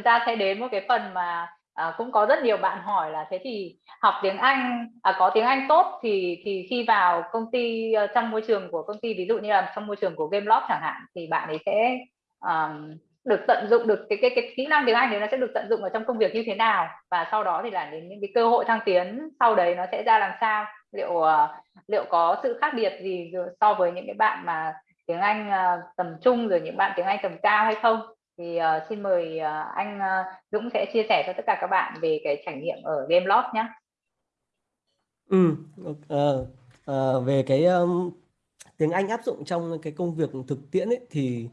chúng ta sẽ đến một cái phần mà à, cũng có rất nhiều bạn hỏi là thế thì học tiếng Anh à, có tiếng Anh tốt thì thì khi vào công ty uh, trong môi trường của công ty ví dụ như là trong môi trường của Gameloft chẳng hạn thì bạn ấy sẽ um, được tận dụng được cái cái cái kỹ năng tiếng Anh thì nó sẽ được tận dụng ở trong công việc như thế nào? Và sau đó thì là đến những cái cơ hội thăng tiến sau đấy nó sẽ ra làm sao? Liệu uh, liệu có sự khác biệt gì so với những cái bạn mà tiếng Anh uh, tầm trung rồi những bạn tiếng Anh tầm cao hay không? Thì uh, xin mời uh, anh uh, Dũng sẽ chia sẻ cho tất cả các bạn về cái trải nghiệm ở Game Gameloft nhé. Ừ, uh, uh, về cái um, tiếng Anh áp dụng trong cái công việc thực tiễn ấy, thì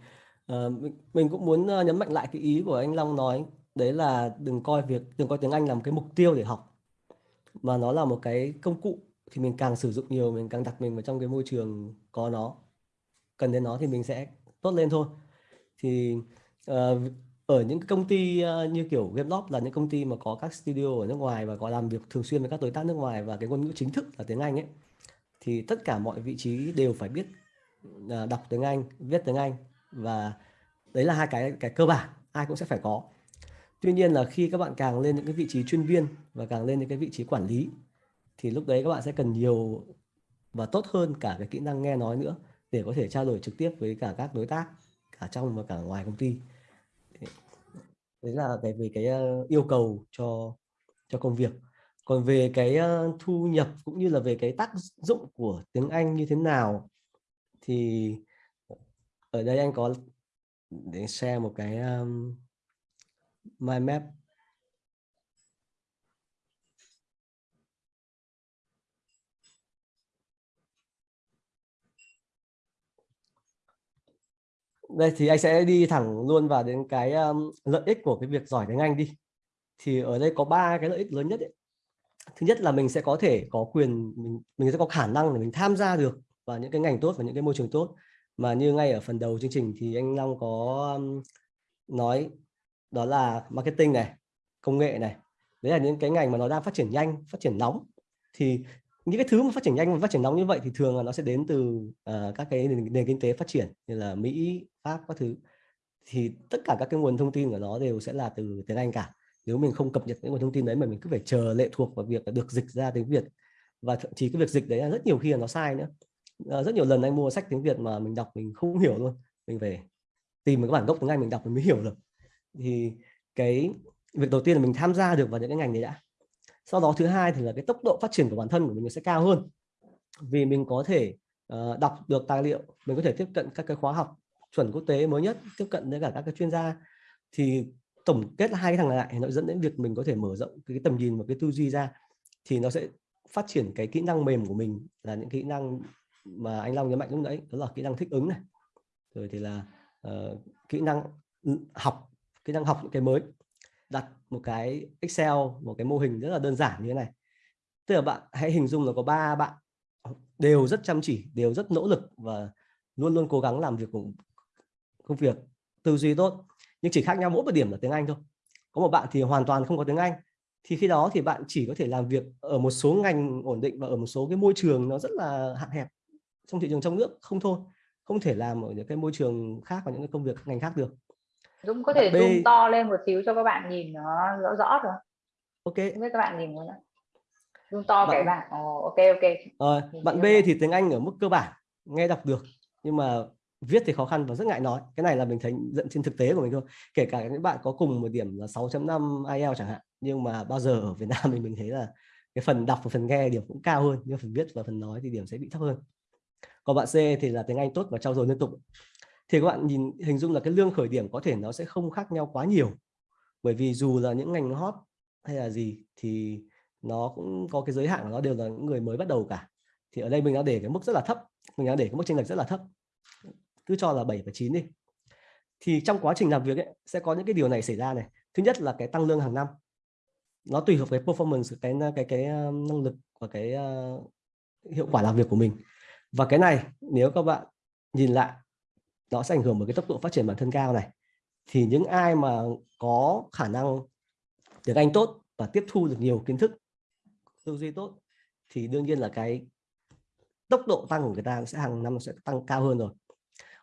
uh, mình, cũng muốn uh, nhấn mạnh lại cái ý của anh Long nói đấy là đừng coi việc đừng coi tiếng Anh làm cái mục tiêu để học mà nó là một cái công cụ thì mình càng sử dụng nhiều mình càng đặt mình vào trong cái môi trường có nó cần đến nó thì mình sẽ tốt lên thôi thì Ờ, ở những công ty ờ, như kiểu GameLoft là những công ty mà có các studio ở nước ngoài và có làm việc thường xuyên với các đối tác nước ngoài và cái ngôn ngữ chính thức là tiếng Anh ấy thì tất cả mọi vị trí đều phải biết ờ, đọc tiếng Anh, viết tiếng Anh và đấy là hai cái cái cơ bản ai cũng sẽ phải có. Tuy nhiên là khi các bạn càng lên những cái vị trí chuyên viên và càng lên những cái vị trí quản lý thì lúc đấy các bạn sẽ cần nhiều và tốt hơn cả cái kỹ năng nghe nói nữa để có thể trao đổi trực tiếp với cả các đối tác cả trong và cả ngoài công ty đấy là cái về cái ờ, yêu cầu cho cho công việc. Còn về cái ờ, thu nhập cũng như là về cái tác dụng của tiếng Anh như thế nào thì ờ, ở đây anh có để share một cái um, mind map đây thì anh sẽ đi thẳng luôn vào đến cái um, lợi ích của cái việc giỏi tiếng Anh đi. Thì ở đây có ba cái lợi ích lớn nhất ấy. thứ nhất là mình sẽ có thể có quyền mình mình sẽ có khả năng để mình tham gia được vào những cái ngành tốt và những cái môi trường tốt. Mà như ngay ở phần đầu chương trình thì anh Long có um, nói đó là marketing này công nghệ này. Đấy là những cái ngành mà nó đang phát triển nhanh phát triển nóng. Thì những cái thứ mà phát triển nhanh và phát triển nóng như vậy thì thường là nó sẽ đến từ uh, các cái nền, nền kinh tế phát triển như là Mỹ, Pháp các thứ. Thì tất cả các cái nguồn thông tin của nó đều sẽ là từ tiếng Anh cả. Nếu mình không cập nhật những nguồn thông tin đấy mà mình cứ phải chờ lệ thuộc vào việc được dịch ra tiếng Việt và thậm chí cái việc dịch đấy là rất nhiều khi là nó sai nữa. Uh, rất nhiều lần anh mua sách tiếng Việt mà mình đọc mình không hiểu luôn. Mình về tìm một cái bản gốc tiếng Anh mình đọc mình mới hiểu được. Thì cái việc đầu tiên là mình tham gia được vào những cái ngành đấy đã sau đó thứ hai thì là cái tốc độ phát triển của bản thân của mình sẽ cao hơn. Vì mình có thể uh, đọc được tài liệu mình có thể tiếp cận các cái khóa học chuẩn quốc tế mới nhất tiếp cận với cả các cái chuyên gia. Thì tổng kết hai cái thằng này lại nó dẫn đến việc mình có thể mở rộng cái tầm nhìn và cái tư duy ra. Thì nó sẽ phát triển cái kỹ năng mềm của mình là những kỹ năng mà anh Long nhấn mạnh lúc nãy đó là kỹ năng thích ứng này. Rồi thì là uh, kỹ năng học kỹ năng học những cái mới đặt một cái Excel, một cái mô hình rất là đơn giản như thế này. Tức là bạn hãy hình dung là có ba bạn, đều rất chăm chỉ, đều rất nỗ lực và luôn luôn cố gắng làm việc cùng, công việc tư duy tốt. Nhưng chỉ khác nhau mỗi một điểm là tiếng Anh thôi. Có một bạn thì hoàn toàn không có tiếng Anh. Thì khi đó thì bạn chỉ có thể làm việc ở một số ngành ổn định và ở một số cái môi trường nó rất là hạn hẹp trong thị trường trong nước không thôi. Không thể làm ở những cái môi trường khác và những cái công việc ngành khác được. Dũng có thể B... zoom to lên một xíu cho các bạn nhìn nó rõ rõ rồi. Ok. Không biết các bạn nhìn không Zoom to bạn... cái bạn. Oh, ok ok. Ờ, bạn B thì tiếng Anh ở mức cơ bản, nghe đọc được nhưng mà viết thì khó khăn và rất ngại nói. Cái này là mình thấy dẫn trên thực tế của mình thôi. Kể cả những bạn có cùng một điểm là 6.5 IELTS chẳng hạn, nhưng mà bao giờ ở Việt Nam mình mình thấy là cái phần đọc và phần nghe điểm cũng cao hơn, nhưng phần viết và phần nói thì điểm sẽ bị thấp hơn. Còn bạn C thì là tiếng Anh tốt và trau dồi liên tục thì các bạn nhìn hình dung là cái lương khởi điểm có thể nó sẽ không khác nhau quá nhiều. Bởi vì dù là những ngành hot hay là gì thì nó cũng có cái giới hạn của nó đều là những người mới bắt đầu cả. Thì ở đây mình đã để cái mức rất là thấp mình đã để cái mức chênh lệch rất là thấp. Cứ cho là 7 và 9 đi. Thì trong quá trình làm việc ấy, sẽ có những cái điều này xảy ra này. Thứ nhất là cái tăng lương hàng năm. Nó tùy thuộc cái performance cái cái cái ờ, năng lực và cái uh, hiệu quả làm việc của mình. Và cái này nếu các bạn nhìn lại nó sẽ ảnh hưởng bởi cái tốc độ phát triển bản thân cao này. Thì những ai mà có khả năng tiếng Anh tốt và tiếp thu được nhiều kiến thức tư duy tốt thì đương nhiên là cái tốc độ tăng của người ta sẽ hàng năm sẽ tăng cao hơn rồi.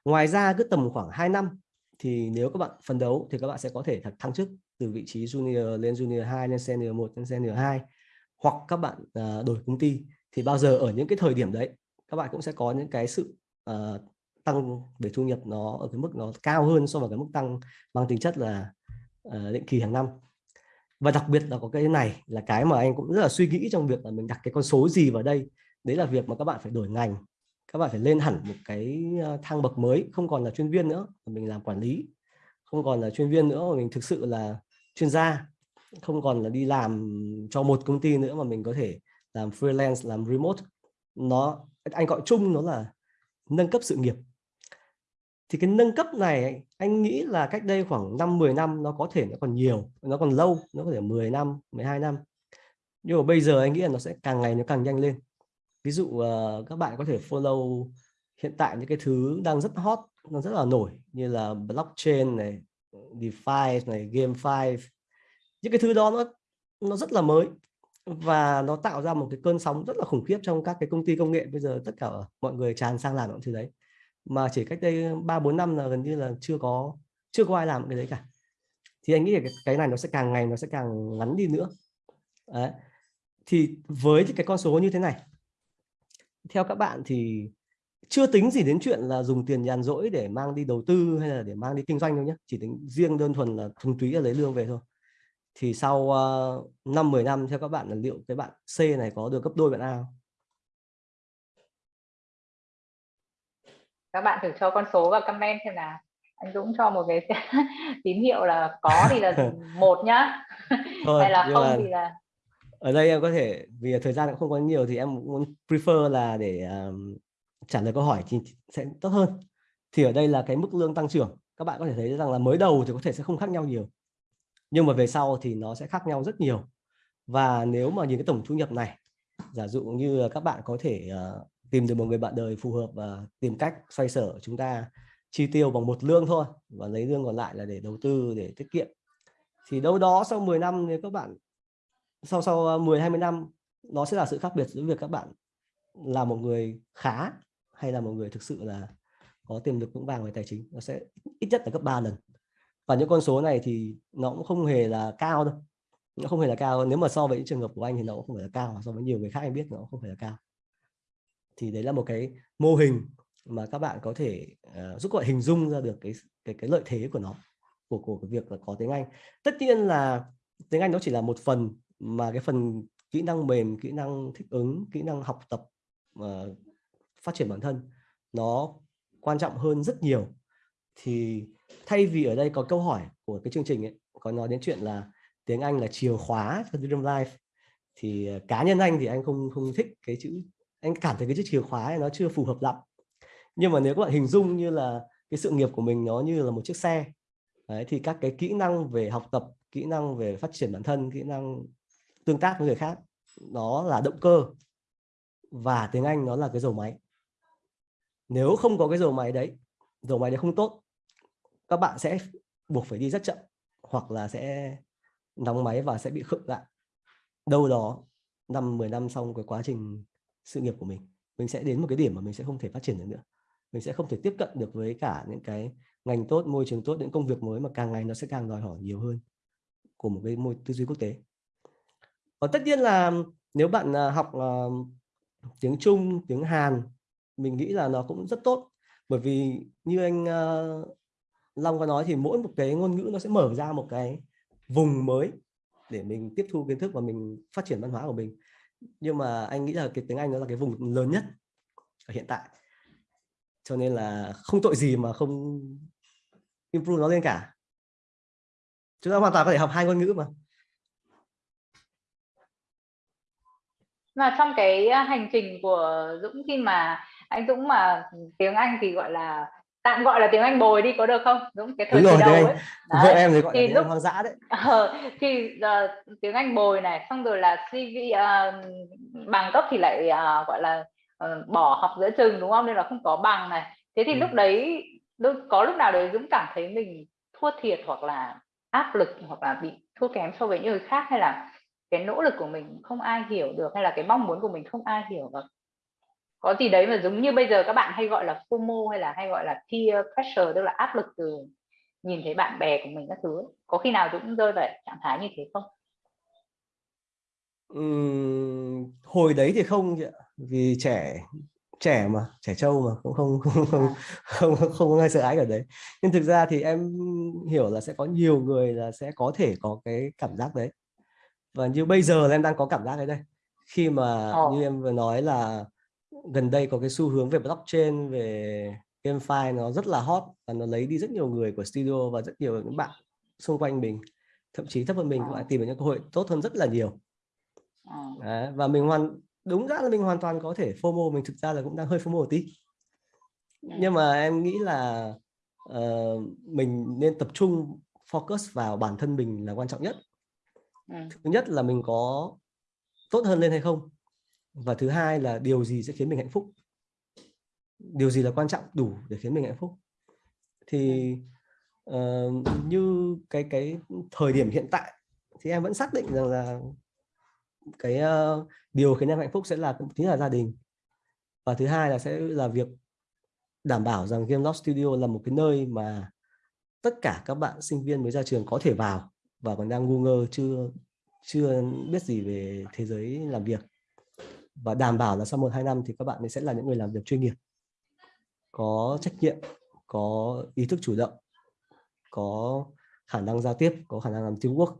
Ngoài ra cứ tầm khoảng 2 năm thì nếu các bạn phấn đấu thì các bạn sẽ có thể thăng chức từ vị trí junior lên junior 2 lên senior 1 lên senior 2 hoặc các bạn uh, đổi công ty. Thì bao giờ ở những cái thời điểm đấy các bạn cũng sẽ có những cái sự uh, tăng về thu nhập nó ở cái mức nó cao hơn so với cái mức tăng mang tính chất là uh, định kỳ hàng năm. Và đặc biệt là có cái này là cái mà anh cũng rất là suy nghĩ trong việc là mình đặt cái con số gì vào đây. Đấy là việc mà các bạn phải đổi ngành các bạn phải lên hẳn một cái ờ, thang bậc mới không còn là chuyên viên nữa mình làm quản lý. Không còn là chuyên viên nữa mà mình thực sự là chuyên gia. Không còn là đi làm cho một công ty nữa mà mình có thể làm freelance làm remote. Nó anh gọi chung nó là nâng cấp sự nghiệp thì cái nâng cấp này anh nghĩ là cách đây khoảng 5 10 năm nó có thể nó còn nhiều nó còn lâu nó có thể 10 năm 12 năm. Nhưng mà bây giờ anh nghĩ là nó sẽ càng ngày nó càng nhanh lên. Ví dụ uh, các bạn có thể follow hiện tại những cái thứ đang rất hot nó rất là nổi như là blockchain này DeFi này GameFi những cái thứ đó nó nó rất là mới và nó tạo ra một cái cơn sóng rất là khủng khiếp trong các cái công ty công nghệ. Bây giờ tất cả mọi người tràn sang làm những thứ đấy mà chỉ cách đây ba bốn năm là gần như là chưa có chưa có ai làm cái đấy cả thì anh nghĩ là cái này nó sẽ càng ngày nó sẽ càng ngắn đi nữa đấy. thì với cái con số như thế này theo các bạn thì chưa tính gì đến chuyện là dùng tiền nhàn rỗi để mang đi đầu tư hay là để mang đi kinh doanh đâu nhé chỉ tính riêng đơn thuần là thuần túy là lấy lương về thôi thì sau uh, 5 10 năm theo các bạn là liệu cái bạn C này có được gấp đôi bạn A không? Các bạn thử cho con số vào comment xem nào. Anh Dũng cho một cái tín hiệu là có thì là một nhá. Thôi, hay là không mà... thì là ở đây em có thể vì thời gian cũng không có nhiều thì em muốn prefer là để um, trả lời câu hỏi thì sẽ tốt hơn thì ở đây là cái mức lương tăng trưởng các bạn có thể thấy rằng là mới đầu thì có thể sẽ không khác nhau nhiều nhưng mà về sau thì nó sẽ khác nhau rất nhiều và nếu mà nhìn cái tổng thu nhập này giả dụ như là các bạn có thể uh, tìm được một người bạn đời phù hợp và tìm cách xoay sở chúng ta chi tiêu bằng một lương thôi và lấy lương còn lại là để đầu tư, để tiết kiệm. Thì đâu đó sau 10 năm nếu các bạn, sau sau à, 10 20 năm, nó sẽ là sự khác biệt giữa việc các bạn là một người khá hay là một người thực sự là có tiềm lực vững vàng về tài chính. Nó sẽ ít nhất là gấp 3 lần. Và những con số này thì nó cũng không hề là cao đâu. Nó không hề là cao. Nếu mà so với những trường hợp của anh thì nó cũng không phải là cao. So với nhiều người khác anh biết nó cũng không phải là cao thì đấy là một cái mô hình mà các bạn có thể uh, giúp các bạn hình dung ra được cái cái cái lợi thế của nó của của cái việc là có tiếng Anh. Tất nhiên là tiếng Anh nó chỉ là một phần mà cái phần kỹ năng mềm kỹ năng thích ứng kỹ năng học tập uh, phát triển bản thân nó quan trọng hơn rất nhiều. Thì thay vì ở đây có câu hỏi của cái chương trình ấy có nói đến chuyện là tiếng Anh là chìa khóa cho Dream Life thì ờ, cá nhân anh thì anh không không thích cái chữ anh cảm thấy cái chữ chìa khóa ấy nó chưa phù hợp lắm. Nhưng mà nếu các bạn hình dung như là cái sự nghiệp của mình nó như là một chiếc xe Đấy, thì các cái kỹ năng về học tập kỹ năng về phát triển bản thân kỹ năng tương tác với người khác nó là động cơ. Và tiếng Anh nó là cái dầu máy. Nếu không có cái dầu máy đấy dầu máy đấy không tốt các bạn sẽ buộc phải đi rất chậm hoặc là sẽ nóng máy và sẽ bị khựng lại. Đâu đó năm 10 năm xong cái quá trình sự nghiệp của mình. Mình sẽ đến một cái điểm mà mình sẽ không thể phát triển được nữa. Mình sẽ không thể tiếp cận được với cả những cái ngành tốt môi trường tốt những công việc mới mà càng ngày nó sẽ càng đòi hỏi nhiều hơn của một cái môi tư duy quốc tế. Và tất nhiên là nếu bạn à, học uh, tiếng Trung tiếng Hàn mình nghĩ là nó cũng rất tốt. Bởi vì như anh uh, Long có nói thì mỗi một cái ngôn ngữ nó sẽ mở ra một cái vùng mới để mình tiếp thu kiến thức và mình phát triển văn hóa của mình nhưng mà anh nghĩ là cái tiếng Anh nó là cái vùng lớn nhất ở hiện tại. Cho nên là không tội gì mà không improve nó lên cả. Chúng ta hoàn toàn có thể học hai ngôn ngữ mà. Mà trong cái à, hành trình của Dũng khi mà anh Dũng mà tiếng Anh thì gọi là tạm gọi là tiếng Anh bồi đi có được không? Dũng cái thời Đúng rồi, đầu ấy. Vợ em thì gọi thì là lúc, hoang dã đấy. Ờ, thì uh, tiếng Anh bồi này xong rồi là CV uh, ờ, bằng cấp thì lại uh, gọi là uh, bỏ học giữa chừng đúng không? Nên là không có bằng này. Thế thì ừ. lúc đấy lúc, có lúc nào đấy Dũng cảm thấy mình thua thiệt hoặc là áp lực hoặc là bị thua kém so với những người khác hay là cái nỗ lực của mình không ai hiểu được hay là cái mong muốn của mình không ai hiểu được có gì đấy mà giống như bây giờ các bạn hay gọi là FOMO hay là hay gọi là peer pressure tức là áp lực từ nhìn thấy bạn bè của mình các thứ có khi nào Dũng rơi vào trạng thái như thế không Uhm, hồi đấy thì không vì trẻ trẻ mà trẻ trâu mà cũng không không không à. không, không, không có ai sợ ái ở đấy nhưng thực ra thì em hiểu là sẽ có nhiều người là sẽ có thể có cái cảm giác đấy và như bây giờ là em đang có cảm giác đấy đây khi mà oh. như em vừa nói là gần đây có cái xu hướng về blockchain về GameFi nó rất là hot và nó lấy đi rất nhiều người của studio và rất nhiều những bạn xung quanh mình thậm chí thấp hơn mình cũng lại tìm được những cơ hội tốt hơn rất là nhiều. Đấy, và mình hoàn đúng ra là mình hoàn toàn có thể FOMO mình thực ra là cũng đang hơi FOMO một tí. Nhưng mà em nghĩ là uh, mình nên tập trung focus vào bản thân mình là quan trọng nhất. Thứ nhất là mình có tốt hơn lên hay không và thứ hai là điều gì sẽ khiến mình hạnh phúc? Điều gì là quan trọng đủ để khiến mình hạnh phúc? Thì uh, như cái cái thời điểm hiện tại thì em vẫn xác định rằng là cái uh, điều khiến em hạnh phúc sẽ là chính là gia đình. Và thứ hai là sẽ là việc đảm bảo rằng Game Loft Studio là một cái nơi mà tất cả các bạn sinh viên mới ra trường có thể vào và còn đang ngu ngơ chưa chưa biết gì về thế giới làm việc và đảm bảo là sau một hai năm thì các bạn ấy sẽ là những người làm việc chuyên nghiệp có trách nhiệm có ý thức chủ động có khả năng giao tiếp có khả năng làm teamwork.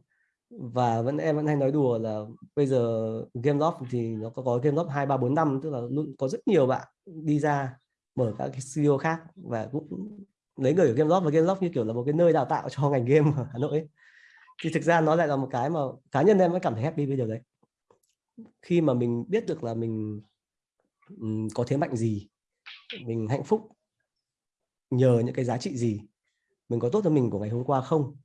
Và vẫn em vẫn hay nói đùa là bây giờ game loft thì nó có, có game loft hai ba bốn năm tức là luôn có rất nhiều bạn đi ra mở các cái studio khác và cũng lấy người ở game loft và game loft như kiểu là một cái nơi đào tạo cho ngành game ở Hà Nội ấy. thì thực ra nó lại là một cái mà cá nhân em vẫn cảm thấy happy với điều đấy khi mà mình biết được là mình có thế mạnh gì mình hạnh phúc nhờ những cái giá trị gì mình có tốt hơn mình của ngày hôm qua không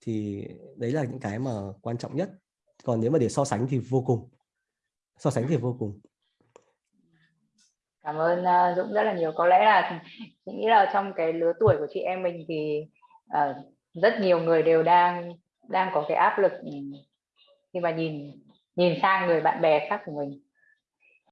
thì đấy là những cái mà quan trọng nhất. Còn nếu mà để so sánh thì vô cùng. So sánh thì vô cùng. Cảm ơn ờ, Dũng rất là nhiều. Có lẽ là chị nghĩ là trong cái lứa tuổi của chị em mình thì uh, rất nhiều người đều đang đang có cái áp lực khi mà nhìn nhìn sang người bạn bè khác của mình.